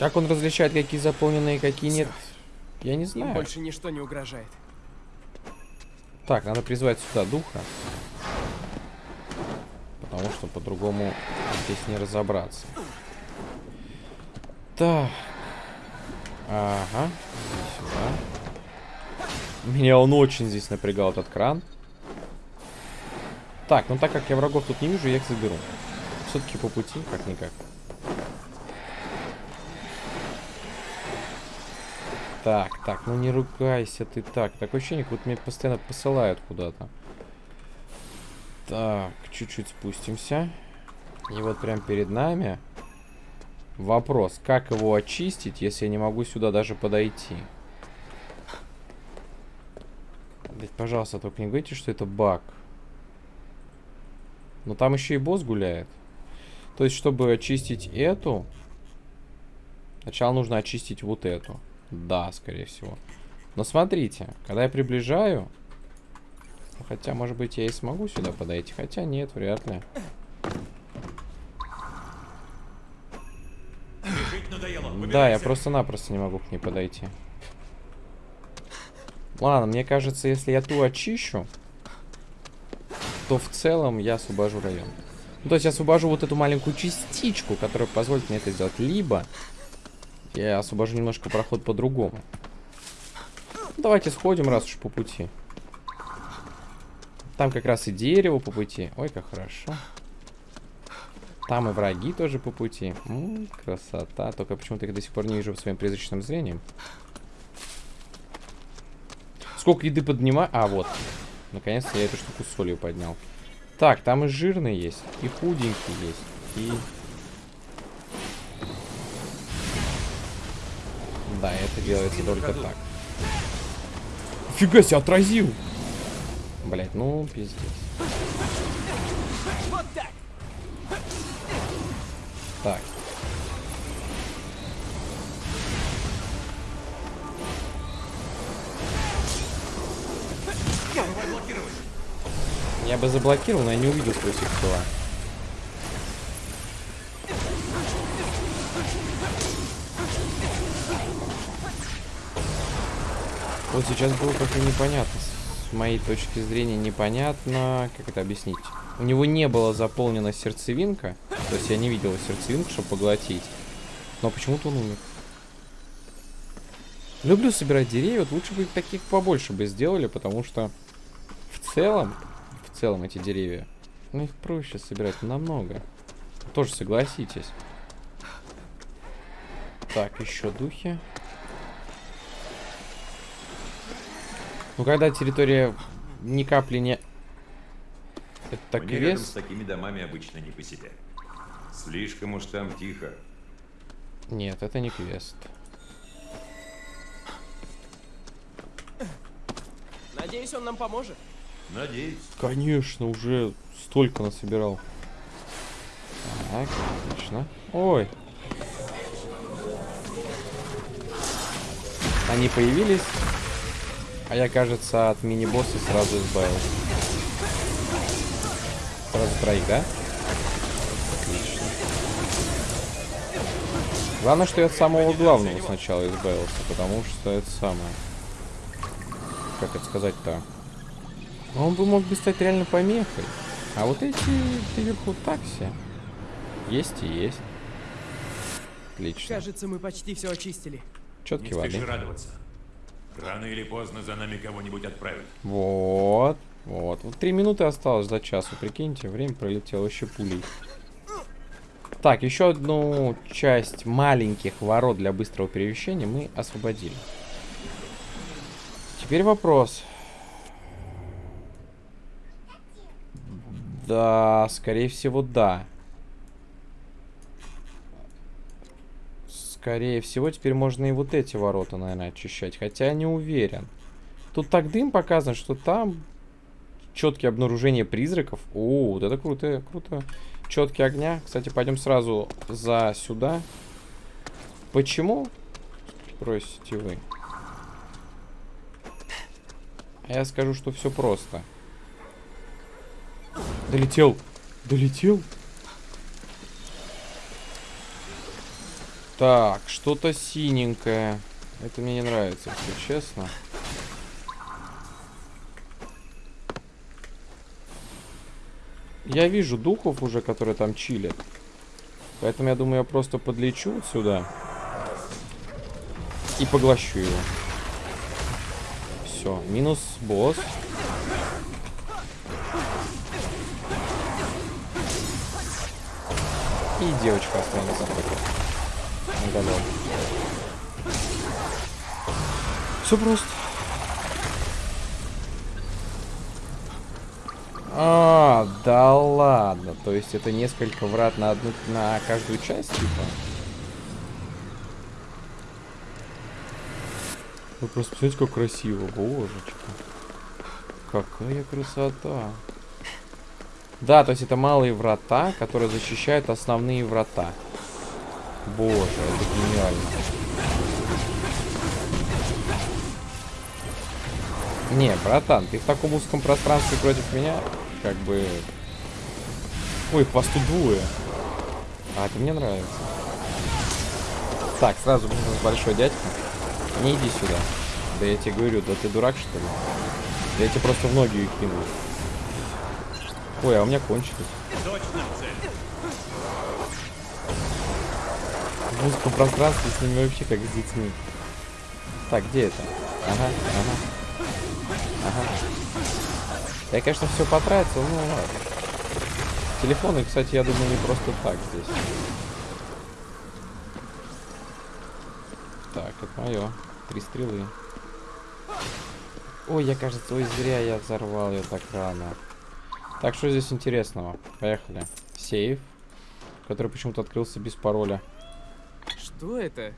Как он различает, какие заполненные, какие нет, я не Им знаю. больше ничто не угрожает. Так, надо призвать сюда духа. Потому что по-другому здесь не разобраться. Так. Ага. Сюда. Меня он очень здесь напрягал, этот кран. Так, ну так как я врагов тут не вижу, я их заберу. Все-таки по пути, как-никак. Так, так, ну не ругайся ты так. Такое ощущение, как будто меня постоянно посылают куда-то. Так, чуть-чуть спустимся. И вот прям перед нами вопрос, как его очистить, если я не могу сюда даже подойти? Блять, пожалуйста, только не говорите, что это баг. Но там еще и босс гуляет. То есть, чтобы очистить эту, сначала нужно очистить вот эту. Да, скорее всего. Но смотрите, когда я приближаю... Хотя, может быть, я и смогу сюда подойти. Хотя нет, вряд ли. Да, я просто-напросто не могу к ней подойти. Ладно, мне кажется, если я ту очищу, то в целом я освобожу район. Ну, то есть я освобожу вот эту маленькую частичку, которая позволит мне это сделать. Либо я освобожу немножко проход по-другому. Давайте сходим, раз уж по пути. Там как раз и дерево по пути. Ой, как хорошо. Там и враги тоже по пути. М, красота. Только почему-то их до сих пор не вижу своим призрачным зрением. Сколько еды поднимаю? А, вот. Наконец-то я эту штуку с солью поднял. Так, там и жирный есть, и худенький есть, и... Да, это делается только так. Фига себе, отразил! Блять, ну, пиздец. Вот так! Так. Я бы заблокировал, но я не увидел их тела. Вот сейчас было как-то непонятно. Моей точки зрения непонятно, как это объяснить. У него не было заполнена сердцевинка, то есть я не видел сердцевинку, чтобы поглотить. Но почему-то он умер. Люблю собирать деревья, вот лучше бы их таких побольше бы сделали, потому что в целом, в целом эти деревья, ну их проще собирать намного. Тоже согласитесь. Так, еще духи. Ну, когда территория ни капли не... Это Мне рядом с квест? такими домами обычно не по себе. Слишком уж там тихо. Нет, это не квест. Надеюсь, он нам поможет. Надеюсь. Конечно, уже столько насобирал. Так, отлично. Ой. Они появились, а я, кажется, от мини-босса сразу избавился. Сразу троих, да? Отлично. Главное, что я от самого главного сначала избавился, потому что это самое... Как это сказать-то? Он бы мог бы стать реально помехой. А вот эти наверху такси. Есть и есть. Отлично. Кажется, мы почти все очистили. Спеши воды. радоваться. Рано или поздно за нами кого-нибудь отправят. Вот. Вот. Вот три минуты осталось до часу. Прикиньте, время пролетело еще пулей. Так, еще одну часть маленьких ворот для быстрого перемещения мы освободили. Теперь вопрос. Да, скорее всего, да. Скорее всего, теперь можно и вот эти ворота, наверное, очищать. Хотя не уверен. Тут так дым показан, что там четкие обнаружения призраков. О, вот это круто, круто. Четкие огня. Кстати, пойдем сразу за сюда. Почему? Спросите вы. А я скажу, что все просто. Долетел. Долетел. Так, что-то синенькое. Это мне не нравится, если честно. Я вижу духов уже, которые там чилят. Поэтому я думаю, я просто подлечу сюда. И поглощу его. Все, минус босс. И девочка останется Уголок. Все просто. А, да ладно. То есть это несколько врат на одну на каждую часть, типа. Вы просто посмотрите, как красиво, божечки. Какая красота. Да, то есть это малые врата, которые защищают основные врата. Боже, это гениально. Не, братан, ты в таком узком пространстве против меня, как бы... Ой, посту двое. А, это мне нравится. Так, сразу нужен большой дядька. Не иди сюда. Да я тебе говорю, да ты дурак, что ли? Да я тебе просто в ноги их кину. Ой, а у меня кончилось. В узком пространстве с ними вообще как с детьми. Так, где это? Ага, ага. Ага. Я, конечно, все потратил, ну ладно. Телефоны, кстати, я думаю, не просто так здесь. Так, это мое. Три стрелы. Ой, я, кажется, ой, зря я взорвал ее так рано. Так, что здесь интересного? Поехали. Сейф, который почему-то открылся без пароля. Что это?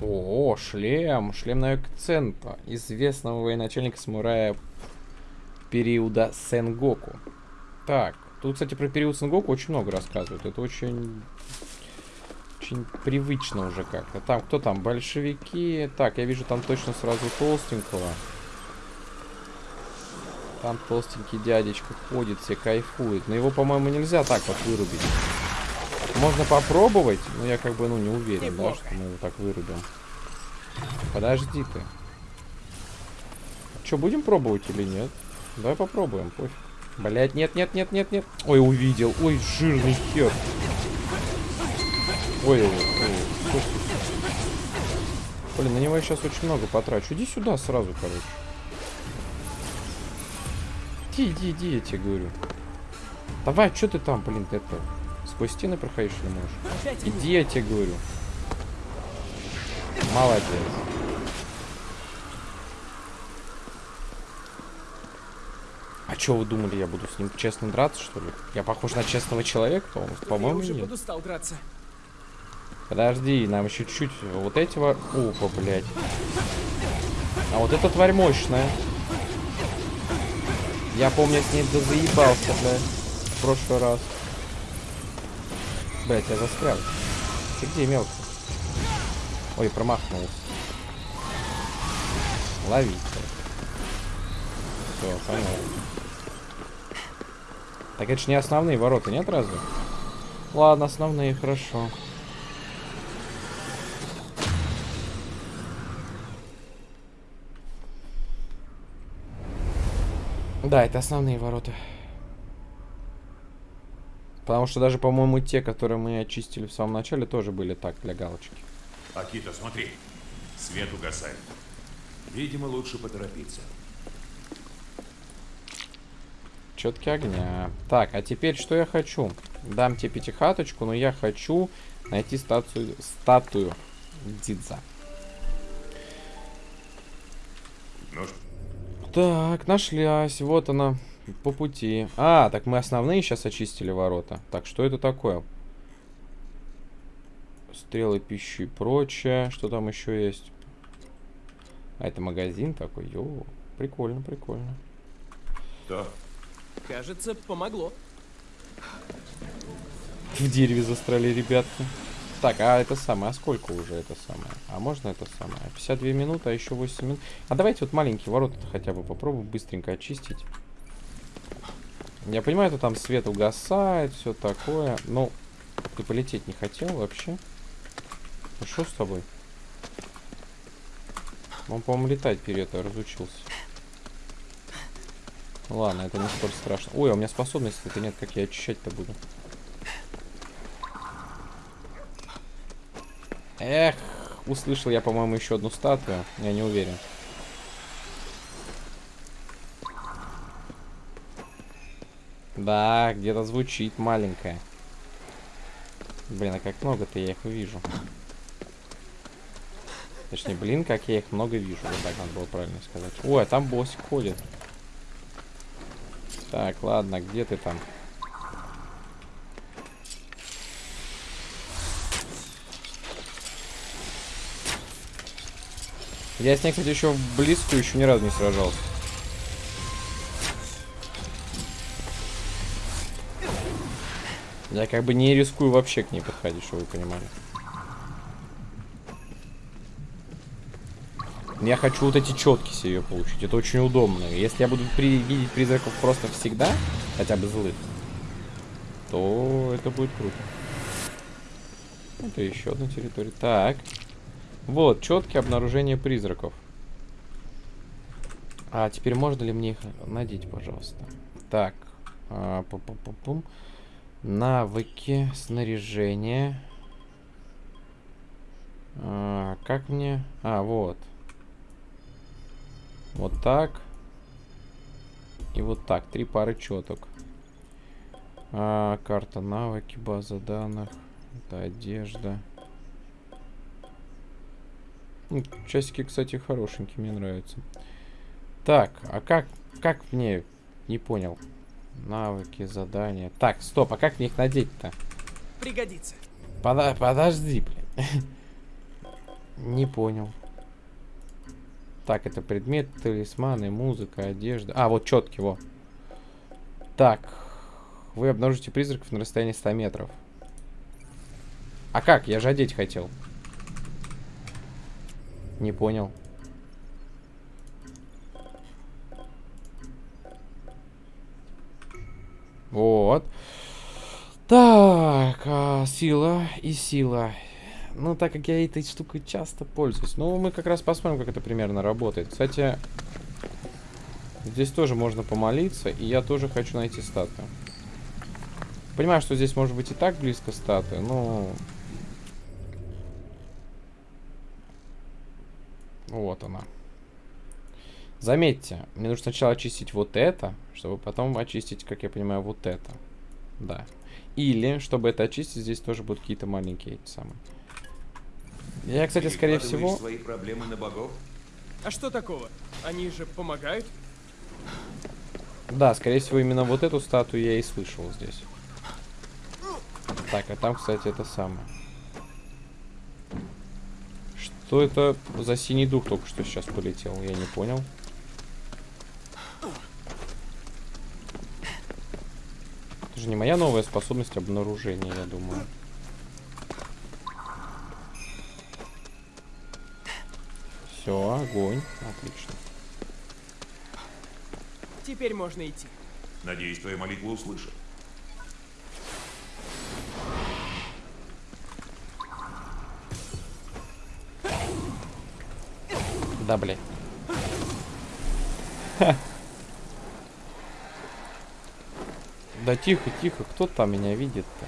О, шлем. Шлем на акцента. Известного военачальника самурая периода Сенгоку. Так, тут, кстати, про период Сенгоку очень много рассказывают. Это очень... Очень привычно уже как-то. Там, кто там? Большевики. Так, я вижу там точно сразу толстенького. Там толстенький дядечка ходит, все кайфует. Но его, по-моему, нельзя так вот вырубить. Можно попробовать, но я как бы, ну, не уверен, да, что мы его так вырубим. Подожди ты. Что, будем пробовать или нет? Давай попробуем, пофиг. Блять, нет, нет, нет, нет, нет. Ой, увидел. Ой, жирный хер. Ой, ой, ой. Ты? Блин, на него я сейчас очень много потрачу. Иди сюда сразу, короче. Иди, иди, иди, я тебе говорю. Давай, что ты там, блин, это... Сквозь стены проходишь или можешь? Иди, я тебе говорю. Молодец. А что вы думали, я буду с ним честно драться, что ли? Я похож на честного человека? По- По-моему, Я нет. подустал драться. Подожди, нам еще чуть-чуть вот эти во... Опа, блядь. А вот эта тварь мощная. Я помню, с ней заебался, блядь, в прошлый раз. Блядь, я застрял. Ты где, мелко? Ой, промахнулся. Ловить. Все, понятно. Так это же не основные ворота, нет разве? Ладно, основные, хорошо. Да, это основные ворота. Потому что даже, по-моему, те, которые мы очистили в самом начале, тоже были так, для галочки. Акита, смотри. Свет угасает. Видимо, лучше поторопиться. Четки огня. Так, а теперь что я хочу? Дам тебе пятихаточку, но я хочу найти статую, статую Дидза. Ну, Так, нашлась. Вот она. По пути. А, так мы основные сейчас очистили ворота. Так, что это такое? Стрелы пищи и прочее. Что там еще есть? А, это магазин такой. Йоу. Прикольно, прикольно. то Кажется, помогло. В дереве застряли ребятки. Так, а это самое, а сколько уже это самое? А можно это самое? 52 минуты, а еще 8 минут. А давайте вот маленькие ворота хотя бы попробуем быстренько очистить. Я понимаю, что там свет угасает, все такое. Но ты полететь не хотел вообще? Ну что с тобой? Он, по-моему, летать перед разучился. Ладно, это не столь страшно. Ой, а у меня способности-то нет, как я очищать-то буду. Эх, услышал я, по-моему, еще одну статую. Я не уверен. Да, где-то звучит маленькая. Блин, а как много-то я их вижу. Точнее, блин, как я их много вижу. Вот так надо было правильно сказать. Ой, а там боссик ходит. Так, ладно, где ты там? Я с ней, кстати, еще в близкую еще ни разу не сражался. Я как бы не рискую вообще к ней подходить, чтобы вы понимали. Я хочу вот эти четки себе получить. Это очень удобно. Если я буду при видеть призраков просто всегда, хотя бы злых, то это будет круто. Это еще одна территория. Так. Вот, четкие обнаружение призраков. А теперь можно ли мне их надеть, пожалуйста? Так. А, пу-пу-пу-пум. Навыки, снаряжение. А, как мне... А, вот. Вот так. И вот так. Три пары четок. А, карта навыки, база данных. Это одежда. Часики, кстати, хорошенькие, мне нравятся. Так, а как, как мне... Не понял. Навыки, задания. Так, стоп, а как мне их надеть-то? Пригодится. Пода- подожди, блин. Не понял. Так, это предмет, талисманы, музыка, одежда. А, вот четкий, во. Так. Вы обнаружите призраков на расстоянии 100 метров. А как? Я же одеть хотел. Не понял. Вот. Так, а, сила и сила. Ну, так как я этой штукой часто пользуюсь. Ну, мы как раз посмотрим, как это примерно работает. Кстати, здесь тоже можно помолиться, и я тоже хочу найти статую. Понимаю, что здесь может быть и так близко статуя, но... Вот она. Заметьте, мне нужно сначала очистить вот это, чтобы потом очистить, как я понимаю, вот это. Да. Или, чтобы это очистить, здесь тоже будут какие-то маленькие эти самые. Я, кстати, скорее всего... свои проблемы на богов? А что такого? Они же помогают? Да, скорее всего, именно вот эту статую я и слышал здесь. Так, а там, кстати, это самое. Что это за синий дух только что сейчас полетел? Я не понял. Же не моя новая способность обнаружения, я думаю. Все, огонь. Отлично. Теперь можно идти. Надеюсь, твоя молитва услышат. Да, блядь. Ха. Да тихо, тихо, кто там меня видит-то?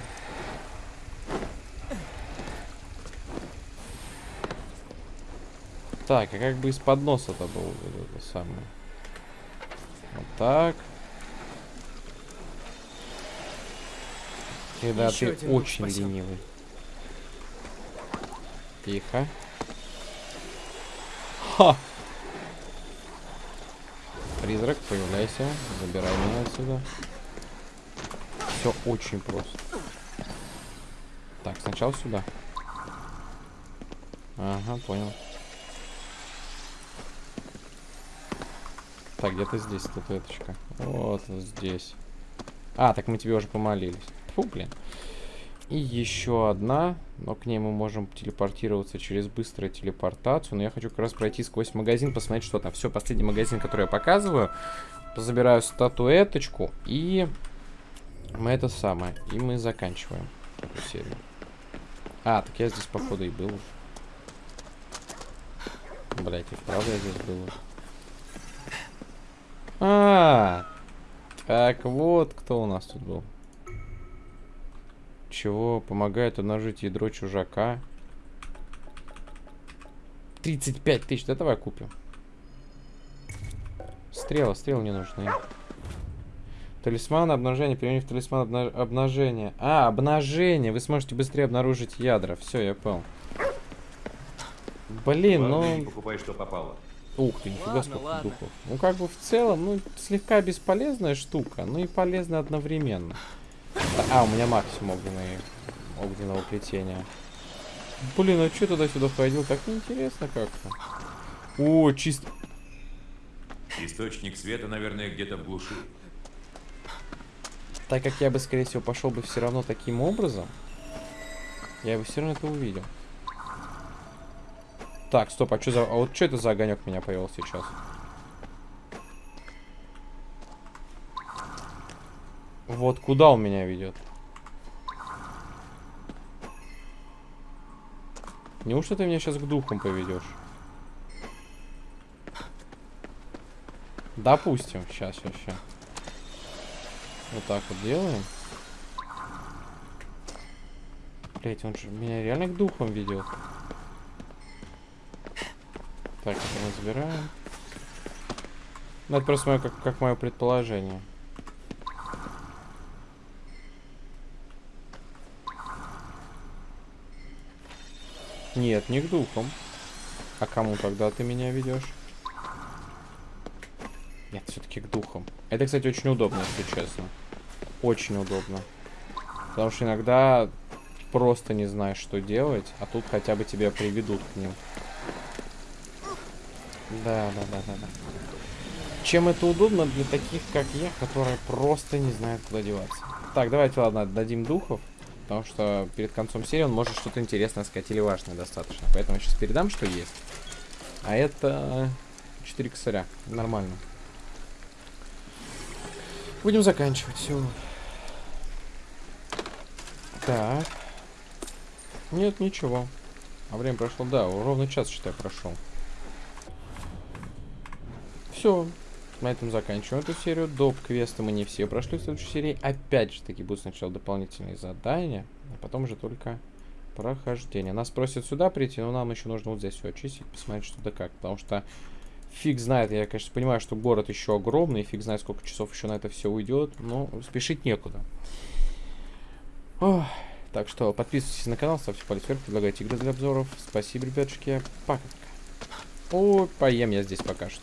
Так, а как бы из-под носа-то был вот это самое? Вот так. Когда Ещё ты очень спасён. ленивый. Тихо. Ха! Призрак, появляйся. Забирай меня отсюда. Все очень просто. Так, сначала сюда. Ага, понял. Так, где-то здесь статуэточка. Вот здесь. А, так мы тебе уже помолились. Фу, блин. И еще одна, но к ней мы можем телепортироваться через быструю телепортацию. Но я хочу как раз пройти сквозь магазин, посмотреть, что там. Все, последний магазин, который я показываю. Забираю статуэточку и мы это самое. И мы заканчиваем эту серию. А, так я здесь, походу, и был. Блять, и правда я здесь был уже. А, так вот кто у нас тут был. Чего помогает умножить ядро чужака? 35 тысяч, да давай купим. Стрелы, стрелы не нужны. Талисман обнажения, применив талисман обна- обнажения. А, обнажение, вы сможете быстрее обнаружить ядра. Все, я понял. Блин, ну... покупай, что попало. Ух ты, нифига Ладно, сколько ладно. духов. Ну, как бы в целом, ну, слегка бесполезная штука, но и полезная одновременно. А, у меня максимум огненной, огненного плетения. Блин, а что туда-сюда ходил? Так неинтересно как-то. О, чисто... Источник света, наверное, где-то в глуши. Так как я бы, скорее всего, пошел бы все равно таким образом, я бы все равно это увидел. Так, стоп, а что за... А вот что это за огонек меня повел сейчас? Вот куда он меня ведет? Неужто ты меня сейчас к духам поведешь? Допустим, сейчас, сейчас, сейчас. Вот так вот делаем. Блять, он же меня реально к духам ведет. Так, это мы забираем. Ну, это просто мое, как, как мое предположение. Нет, не к духам. А кому тогда ты меня ведешь? Нет, все-таки к духам. Это, кстати, очень удобно, если честно. Очень удобно. Потому что иногда просто не знаешь, что делать, а тут хотя бы тебя приведут к ним. Да, да, да, да, да. Чем это удобно для таких, как я, которые просто не знают, куда деваться. Так, давайте, ладно, дадим духов. Потому что перед концом серии он может что-то интересное сказать или важное достаточно. Поэтому я сейчас передам, что есть. А это 4 косаря. Нормально. Будем заканчивать. Все. Так. Нет, ничего. А время прошло, да, ровно час, считай, прошел. Все. На этом заканчиваем эту серию. Доп. квесты мы не все прошли в следующей серии. Опять же таки будут сначала дополнительные задания, а потом уже только Прохождение. Нас просят сюда прийти, но нам еще нужно вот здесь все очистить, посмотреть, что да как. Потому что фиг знает, я, конечно, понимаю, что город еще огромный, фиг знает, сколько часов еще на это все уйдет, но спешить некуда. Ох. Так что подписывайтесь на канал, ставьте палец вверх, предлагайте игры для обзоров. Спасибо, ребятушки. Пока-пока. Ой, поем я здесь пока что.